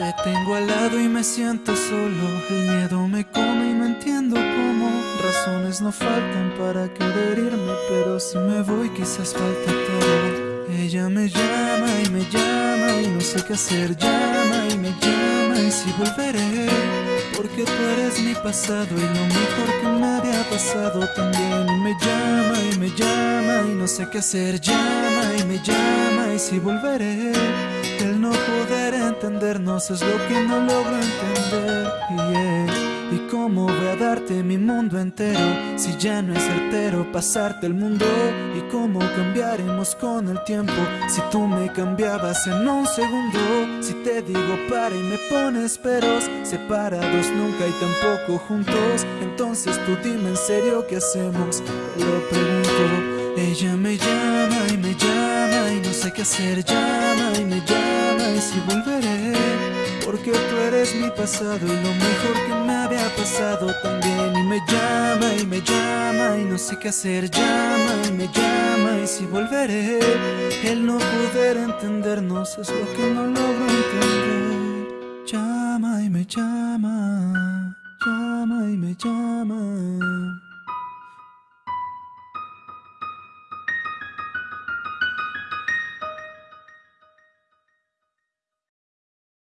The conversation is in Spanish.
Te tengo al lado y me siento solo. El miedo me come y no entiendo cómo. Razones no faltan para querer irme, pero si me voy quizás falte todo. Ella me llama y me llama y no sé qué hacer. Llama y me llama y si volveré. Porque tú eres mi pasado y lo mejor que me había pasado también. Me llama y me llama y no sé qué hacer. Llama y me llama y si volveré. El no poder entendernos es lo que no logro entender. ¿Y cómo voy a darte mi mundo entero si ya no es certero pasarte el mundo? ¿Y cómo cambiaremos con el tiempo si tú me cambiabas en un segundo? Si te digo para y me pones peros, separados nunca y tampoco juntos. Entonces tú dime en serio qué hacemos, lo pregunto. Sé qué hacer, llama y me llama y si volveré. Porque tú eres mi pasado y lo mejor que me había pasado también. Y me llama y me llama y no sé qué hacer Llama y me llama y si volveré. El no poder entendernos es lo que no logro entender. Llama y me llama